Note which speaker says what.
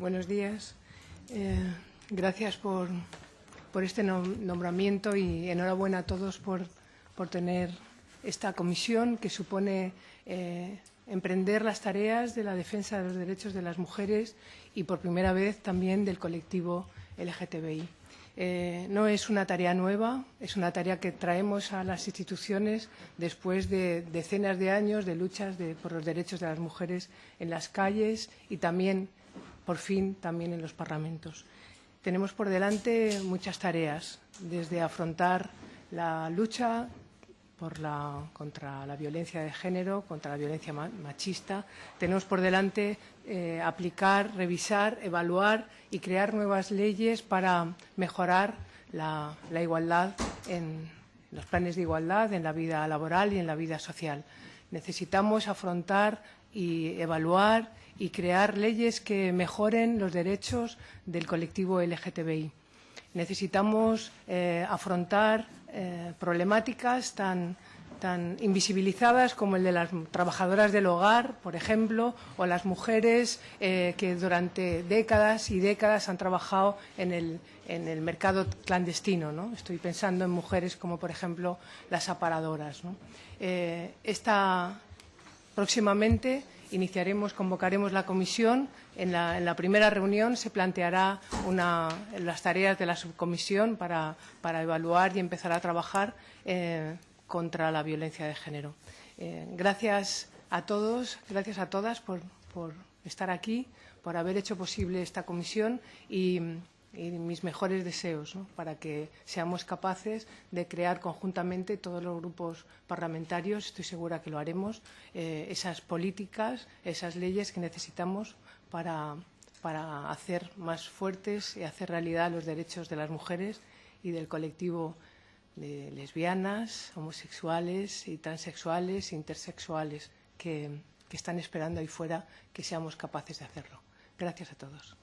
Speaker 1: buenos días. Eh, gracias por, este nombramiento y enhorabuena a todos por, por tener esta comisión que supone eh, emprender las tareas de la defensa de los derechos de las mujeres y por primera vez también del colectivo LGTBI. Eh, no es una tarea nueva, es una tarea que traemos a las instituciones después de decenas de años de luchas de, por los derechos de las mujeres en las calles y también, por fin, también en los parlamentos. Tenemos por delante muchas tareas, desde afrontar la lucha contra la violencia de género, contra la violencia machista. Tenemos por delante eh, aplicar, revisar, evaluar y crear nuevas leyes para mejorar la igualdad en los planes de igualdad, en la vida laboral y en la vida social. Necesitamos afrontar y evaluar y crear leyes que mejoren los derechos del colectivo LGTBI. Necesitamos eh, afrontar eh, problemáticas tan, tan invisibilizadas como el de las trabajadoras del hogar, por ejemplo, o las mujeres eh, que durante décadas y décadas han trabajado en el, en el mercado clandestino. ¿no? Estoy pensando en mujeres como, por ejemplo, las aparadoras. esta, próximamente iniciaremos, convocaremos la comisión. En la, en la primera reunión se planteará una, las tareas de la subcomisión para, para, evaluar y empezar a trabajar eh, contra la violencia de género. Eh, gracias a todos, gracias a todas por, por estar aquí, por haber hecho posible esta comisión y y mis mejores deseos para que seamos capaces de crear conjuntamente todos los grupos parlamentarios, estoy segura que lo haremos, eh, esas políticas, esas leyes que necesitamos para, para hacer más fuertes y hacer realidad los derechos de las mujeres y del colectivo de lesbianas, homosexuales y transexuales intersexuales que, que están esperando ahí fuera que seamos capaces de hacerlo. Gracias a todos.